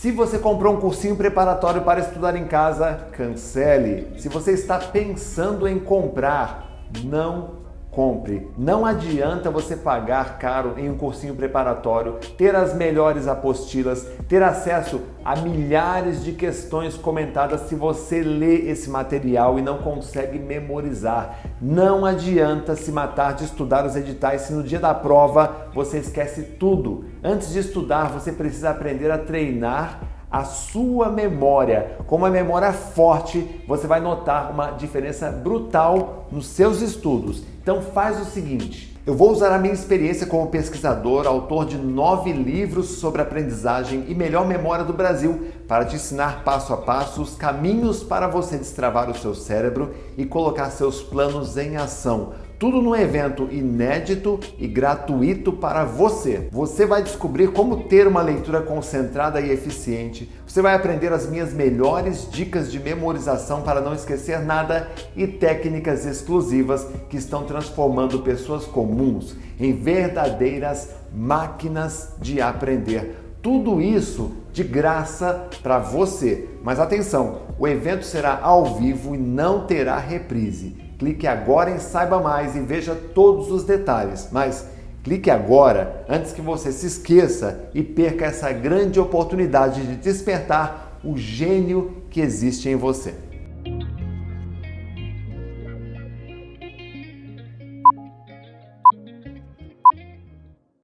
Se você comprou um cursinho preparatório para estudar em casa, cancele. Se você está pensando em comprar, não compre. Não adianta você pagar caro em um cursinho preparatório, ter as melhores apostilas, ter acesso a milhares de questões comentadas se você lê esse material e não consegue memorizar. Não adianta se matar de estudar os editais se no dia da prova você esquece tudo. Antes de estudar, você precisa aprender a treinar a sua memória. Com uma memória forte, você vai notar uma diferença brutal nos seus estudos. Então faz o seguinte, eu vou usar a minha experiência como pesquisador, autor de nove livros sobre aprendizagem e melhor memória do Brasil, para te ensinar passo a passo os caminhos para você destravar o seu cérebro e colocar seus planos em ação. Tudo num evento inédito e gratuito para você. Você vai descobrir como ter uma leitura concentrada e eficiente. Você vai aprender as minhas melhores dicas de memorização para não esquecer nada e técnicas exclusivas que estão transformando pessoas comuns em verdadeiras máquinas de aprender. Tudo isso de graça para você. Mas atenção, o evento será ao vivo e não terá reprise. Clique agora em Saiba Mais e veja todos os detalhes. Mas clique agora antes que você se esqueça e perca essa grande oportunidade de despertar o gênio que existe em você.